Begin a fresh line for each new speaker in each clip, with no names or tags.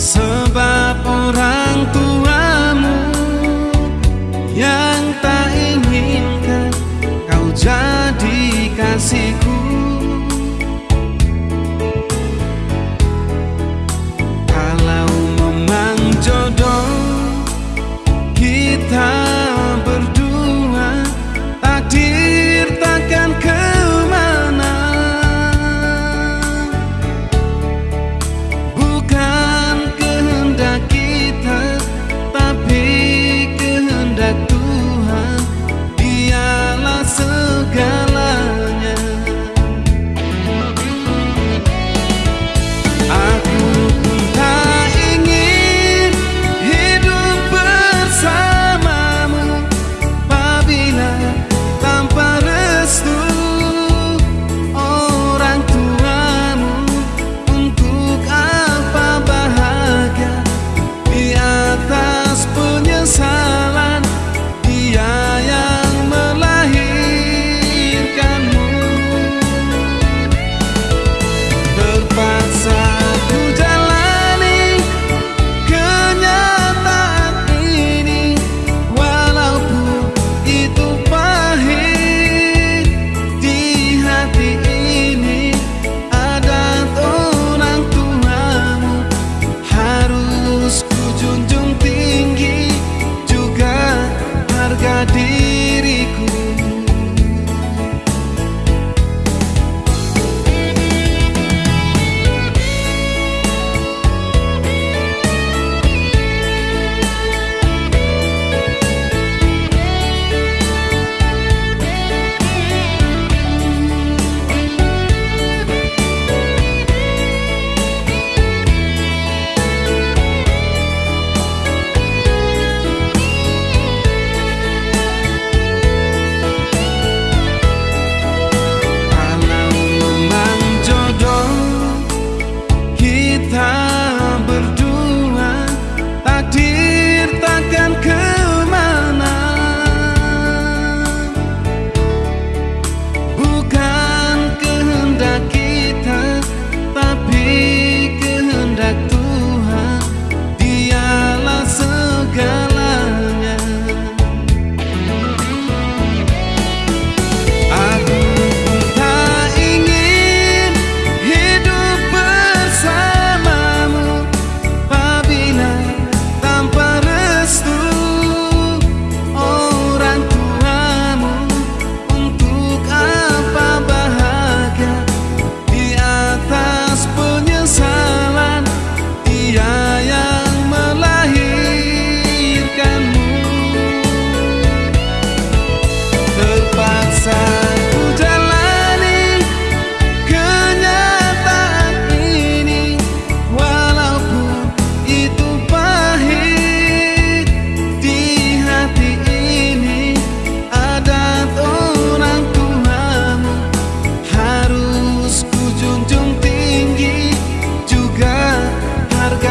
sun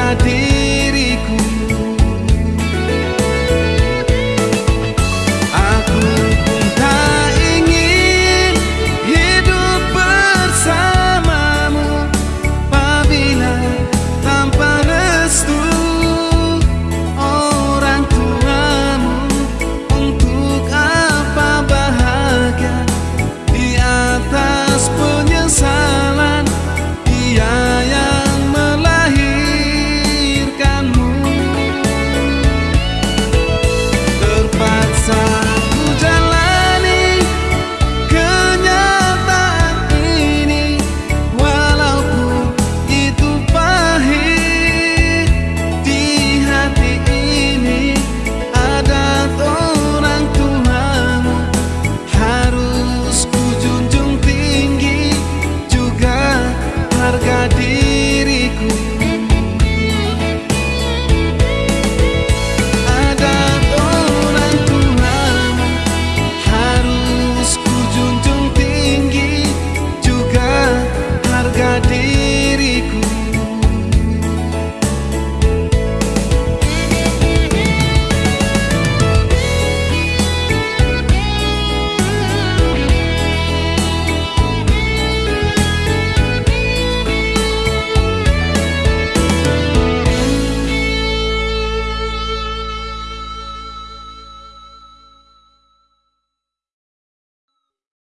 Jadi